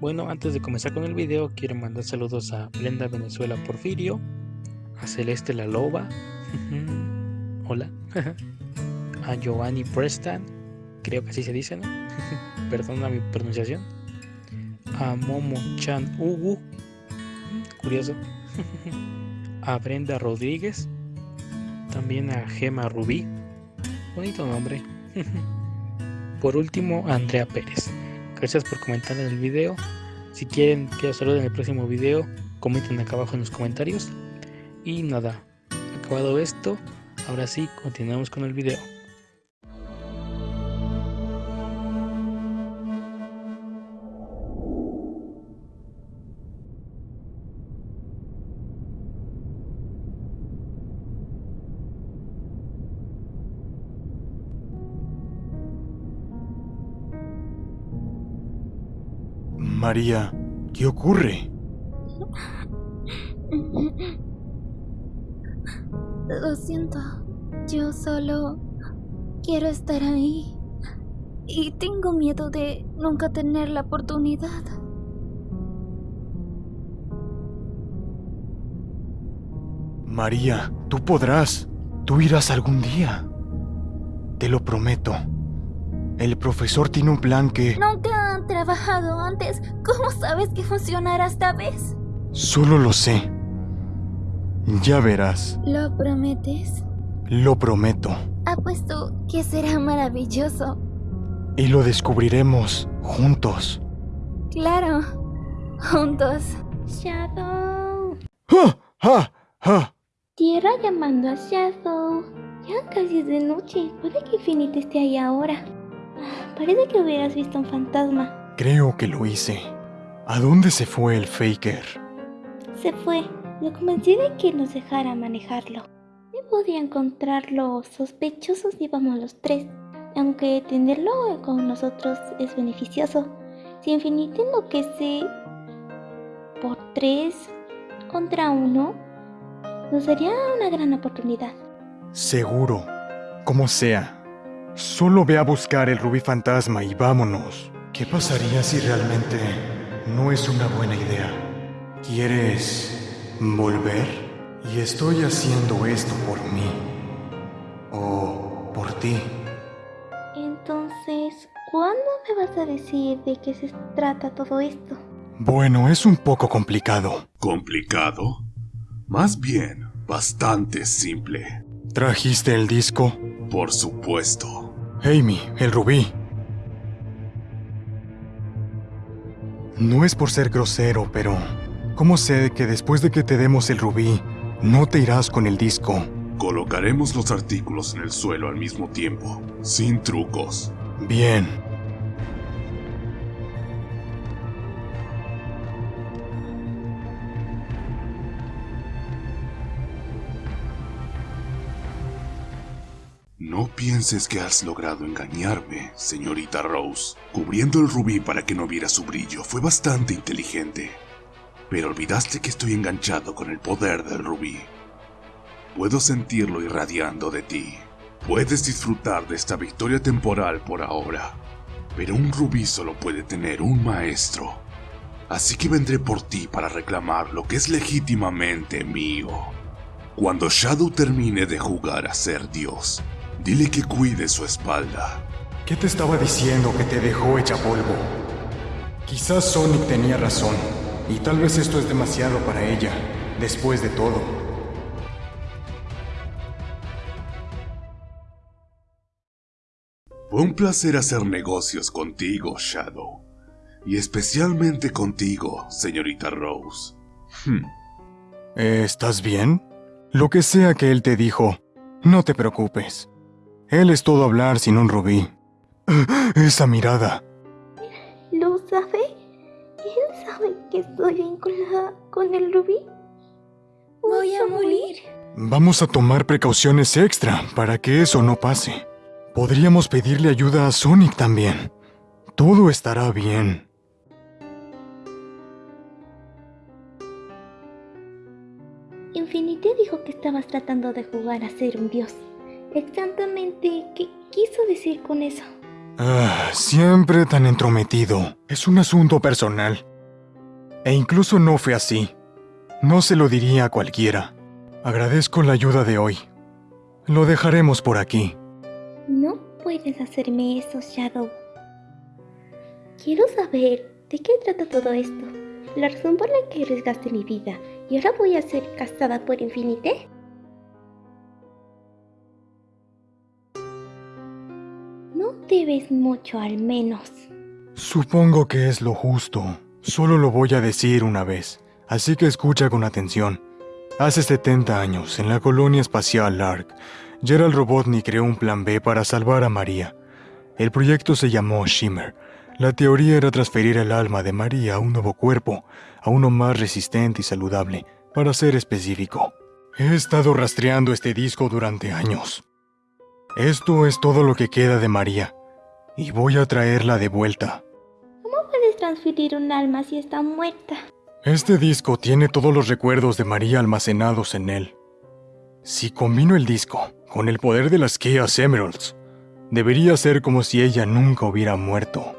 Bueno, antes de comenzar con el video, quiero mandar saludos a Brenda Venezuela Porfirio, a Celeste La Loba, hola, a Giovanni Preston, creo que así se dice, ¿no? Perdona mi pronunciación, a Momo Chan Ugu, curioso, a Brenda Rodríguez, también a Gema Rubí, bonito nombre. Por último, Andrea Pérez. Gracias por comentar en el video. Si quieren que os salude en el próximo video, comenten acá abajo en los comentarios. Y nada, acabado esto, ahora sí, continuamos con el video. María, ¿qué ocurre? Lo siento, yo solo quiero estar ahí. Y tengo miedo de nunca tener la oportunidad. María, tú podrás. Tú irás algún día. Te lo prometo. El profesor tiene un plan que... trabajado antes. ¿Cómo sabes que funcionará esta vez? Solo lo sé. Ya verás. ¿Lo prometes? Lo prometo. Apuesto que será maravilloso. Y lo descubriremos juntos. Claro. Juntos. Shadow. ¡Ja! ¡Ja! ¡Ja! Tierra llamando a Shadow. Ya casi es de noche. Puede que Infinite esté ahí ahora. Ah, Parece que hubieras visto un fantasma. Creo que lo hice. ¿A dónde se fue el Faker? Se fue. Lo convencí de que nos dejara manejarlo. No podía encontrarlo sospechoso si íbamos los tres. Aunque tenerlo con nosotros es beneficioso. Si Infinite enloquece por tres contra uno, nos daría una gran oportunidad. Seguro. Como sea. Solo ve a buscar el rubí fantasma y vámonos. ¿Qué pasaría si realmente no es una buena idea? ¿Quieres volver? Y estoy haciendo esto por mí. O por ti. Entonces, ¿cuándo me vas a decir de qué se trata todo esto? Bueno, es un poco complicado. ¿Complicado? Más bien, bastante simple. ¿Trajiste el disco? Por supuesto. Amy, el rubí. No es por ser grosero, pero... ¿Cómo sé que después de que te demos el rubí, no te irás con el disco? Colocaremos los artículos en el suelo al mismo tiempo, sin trucos. Bien. No pienses que has logrado engañarme, señorita Rose. Cubriendo el rubí para que no viera su brillo fue bastante inteligente. Pero olvidaste que estoy enganchado con el poder del rubí. Puedo sentirlo irradiando de ti. Puedes disfrutar de esta victoria temporal por ahora. Pero un rubí solo puede tener un maestro. Así que vendré por ti para reclamar lo que es legítimamente mío. Cuando Shadow termine de jugar a ser Dios, Dile que cuide su espalda. ¿Qué te estaba diciendo que te dejó hecha polvo? Quizás Sonic tenía razón, y tal vez esto es demasiado para ella, después de todo. Fue un placer hacer negocios contigo, Shadow. Y especialmente contigo, señorita Rose. Hmm. ¿Estás bien? Lo que sea que él te dijo, no te preocupes. Él es todo hablar sin un rubí. Esa mirada. ¿Lo sabe? ¿Él sabe que estoy vinculada con el rubí? Voy a morir. Vamos a tomar precauciones extra para que eso no pase. Podríamos pedirle ayuda a Sonic también. Todo estará bien. Infinite dijo que estabas tratando de jugar a ser un dios. Exactamente, ¿qué quiso decir con eso? Ah, siempre tan entrometido. Es un asunto personal. E incluso no fue así. No se lo diría a cualquiera. Agradezco la ayuda de hoy. Lo dejaremos por aquí. No puedes hacerme eso, Shadow. Quiero saber de qué trata todo esto. La razón por la que arriesgaste mi vida y ahora voy a ser casada por Infinite. Debes mucho al menos. Supongo que es lo justo. Solo lo voy a decir una vez, así que escucha con atención. Hace 70 años, en la colonia espacial Lark, Gerald Robotnik creó un plan B para salvar a María. El proyecto se llamó Shimmer. La teoría era transferir el alma de María a un nuevo cuerpo, a uno más resistente y saludable, para ser específico. He estado rastreando este disco durante años. Esto es todo lo que queda de María, y voy a traerla de vuelta. ¿Cómo puedes transferir un alma si está muerta? Este disco tiene todos los recuerdos de María almacenados en él. Si combino el disco con el poder de las Chaos Emeralds, debería ser como si ella nunca hubiera muerto.